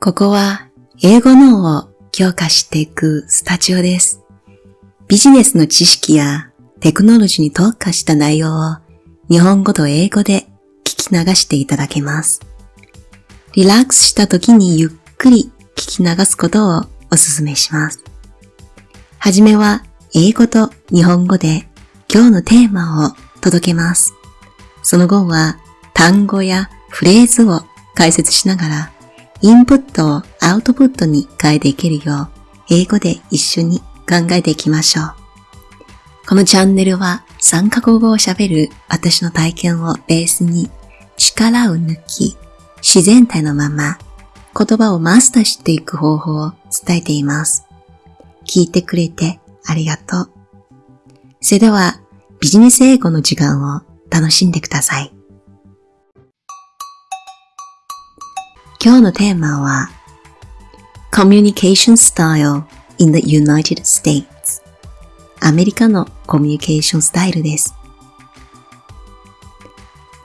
ここは英語脳を強化していくスタジオです。ビジネスの知識やテクノロジーに特化した内容を日本語と英語で聞き流していただけます。リラックスした時にゆっくり聞き流すことをお勧めします。はじめは英語と日本語で今日のテーマを届けます。その後は単語やフレーズを解説しながらインプットをアウトプットに変えていけるよう英語で一緒に考えていきましょう。このチャンネルは3カ国語を喋る私の体験をベースに力を抜き自然体のまま言葉をマスターしていく方法を伝えています。聞いてくれてありがとう。それではビジネス英語の時間を楽しんでください。今日のテーマは Communication Style in the United States アメリカのコミュニケーションスタイルです。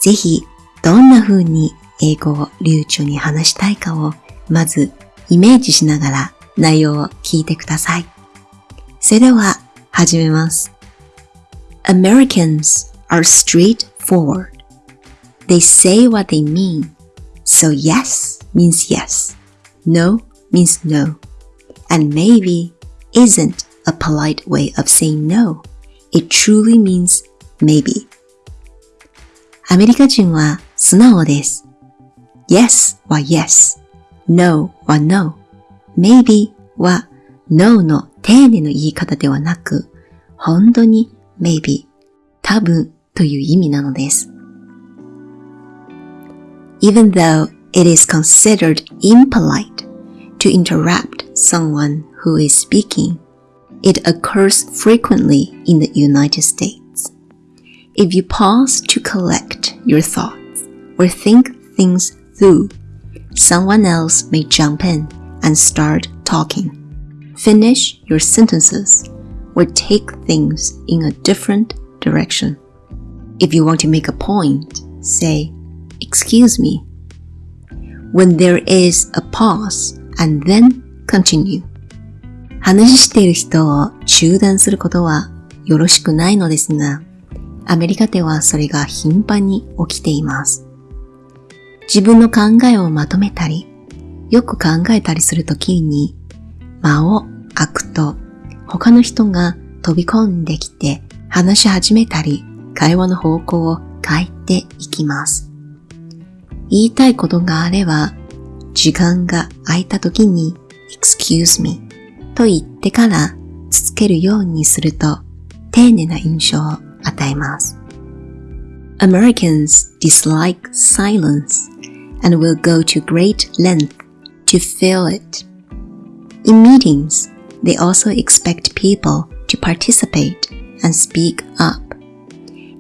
ぜひ、どんな風に英語を流暢に話したいかを、まずイメージしながら内容を聞いてください。それでは、始めます。Americans are straightforward. They say what they mean. So yes means yes. No means no. And maybe isn't a polite way of saying no. It truly means maybe. アメリカ人は素直です。Yes は Yes。No は No。Maybe は No の丁寧の言い方ではなく、本当に Maybe 多分という意味なのです。Even though it is considered impolite to interrupt someone who is speaking, it occurs frequently in the United States. If you pause to collect your thoughts or think things through, someone else may jump in and start talking. Finish your sentences or take things in a different direction. If you want to make a point, say, Excuse me. When there is a pause and then continue. 話している人を中断することはよろしくないのですが、アメリカではそれが頻繁に起きています。自分の考えをまとめたり、よく考えたりするときに、間を空くと他の人が飛び込んできて話し始めたり、会話の方向を変えていきます。言いたいことがあれば、時間が空いたときに excuse me と言ってから続けるようにすると丁寧な印象を与えます。Americans dislike silence and will go to great length to fill it. In meetings, they also expect people to participate and speak up.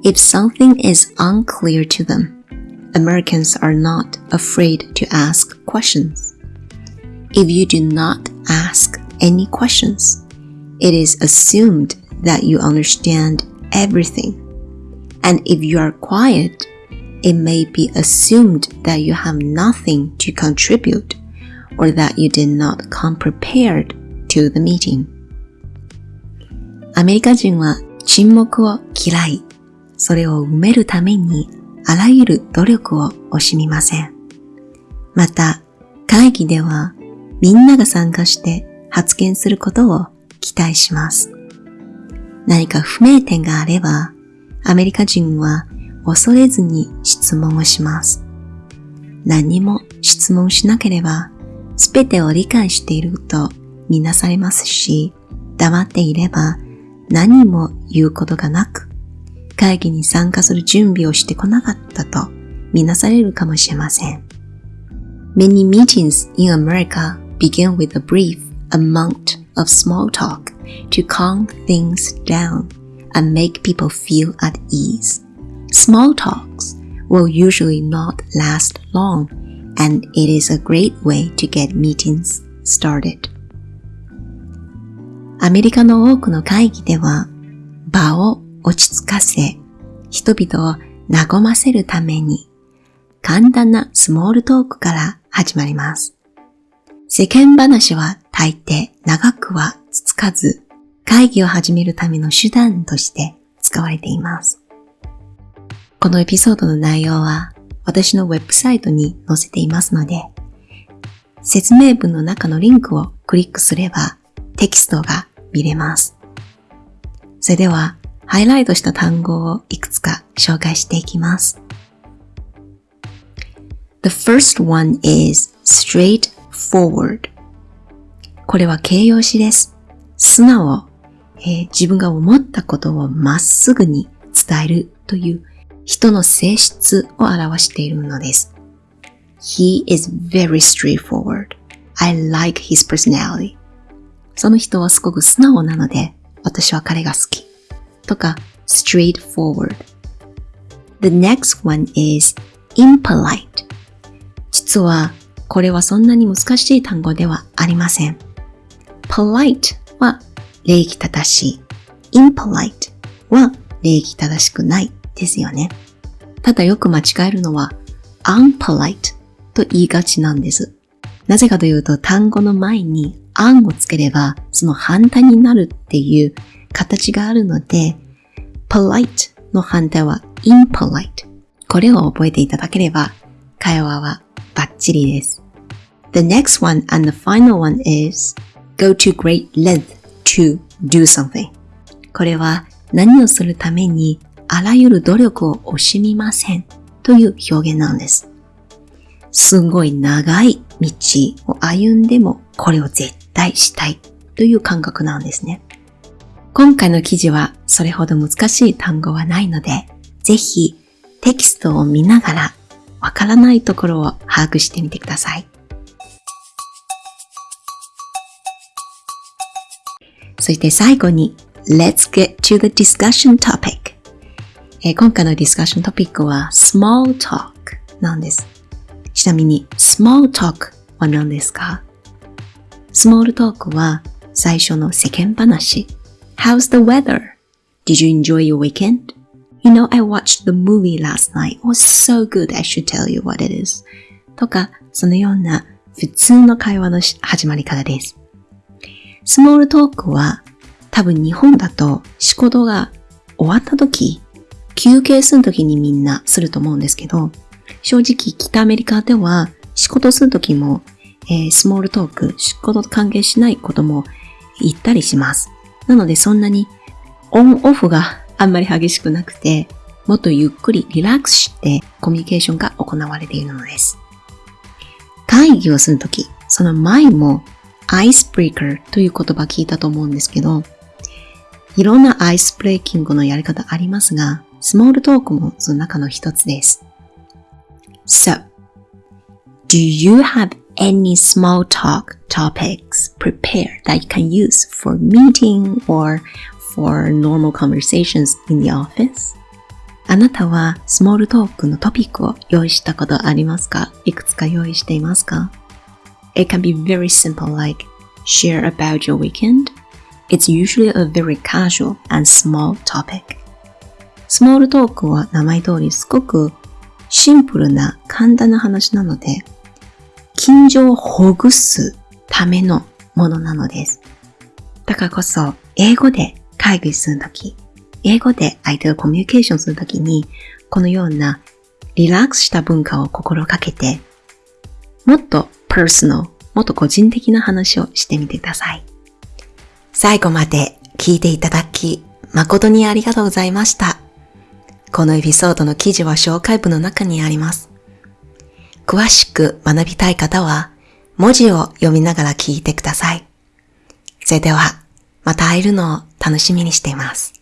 If something is unclear to them, Americans are not afraid to ask questions. If you do not ask any questions, it is assumed that you understand everything. And if you are quiet, it may be assumed that you have nothing to contribute or that you did not come prepared to the meeting. アメリカ人は沈黙を嫌い、それを埋めるために あらゆる努力を惜しみません。また、会議ではみんなが参加して発言することを期待します。何か不明点があれば、アメリカ人は恐れずに質問をします。何も質問しなければ、すべてを理解しているとみなされますし、黙っていれば何も言うことがなく、会議に参加する準備をしてこなかったとみなされるかもしれません。Many meetings in America begin with a brief amount of small talk to calm things down and make people feel at ease. Small talks will usually not last long and it is a great way to get meetings started. アメリカの多くの会議では場を 落ち着かせ人々を和ませるために簡単なスモールトークから始まります。世間話は大抵長くは続かず、会議を始めるための手段として使われています。このエピソードの内容は私のウェブサイトに載せていますので、説明文の中のリンクをクリックすればテキストが見れます。それでは、ハイライトした単語をいくつか紹介していきます。The first one is straightforward. これは形容詞です。素直、えー、自分が思ったことをまっすぐに伝えるという人の性質を表しているのです。He is very straightforward. I like his personality. その人はすごく素直なので、私は彼が好き。とか、straightforward. The next one is impolite. 実は、これはそんなに難しい単語ではありません。polite は礼儀正しい。impolite は礼儀正しくないですよね。ただよく間違えるのは unpolite と言いがちなんです。なぜかというと単語の前に un をつければその反対になるっていう形があるので polite の反対は impolite これを覚えていただければ会話はバッチリです。The next one and the final one is go to great length to do something これは何をするためにあらゆる努力を惜しみませんという表現なんです。すごい長い道を歩んでもこれを絶対したいという感覚なんですね。今回の記事はそれほど難しい単語はないので、ぜひテキストを見ながらわからないところを把握してみてください。そして最後に Let's get to the discussion topic え今回のディスカッショントピックは small talk なんです。ちなみに small talk は何ですか ?small talk は最初の世間話。How's the weather? Did you enjoy your weekend? You know, I watched the movie last night. It was so good. I should tell you what it is. とか、そのような普通の会話の始まり方です。スモールトークは多分日本だと仕事が終わった時、休憩する時にみんなすると思うんですけど、正直北アメリカでは仕事するときも、えー、スモールトーク、仕事と関係しないことも言ったりします。なのでそんなにオンオフがあんまり激しくなくて、もっとゆっくりリラックスしてコミュニケーションが行われているのです。会議をするとき、その前もアイスブレイカーという言葉聞いたと思うんですけど、いろんなアイスブレイキングのやり方ありますが、スモールトークもその中の一つです。So, do you have any small talk topic? Prepare that you can use for meeting or for normal conversations in the office? あなたはスモールトークのトピックを用意したことありますかいくつか用意していますか It can be very simple like share about your weekend. It's usually a very casual and small topic. スモールトークは名前通りすごくシンプルな簡単な話なので、近所をほぐすためのものなのです。だからこそ、英語で会議するとき、英語で相手とコミュニケーションするときに、このようなリラックスした文化を心がけて、もっとパーソナル、もっと個人的な話をしてみてください。最後まで聞いていただき、誠にありがとうございました。このエピソードの記事は紹介文の中にあります。詳しく学びたい方は、文字を読みながら聞いてください。それでは、また会えるのを楽しみにしています。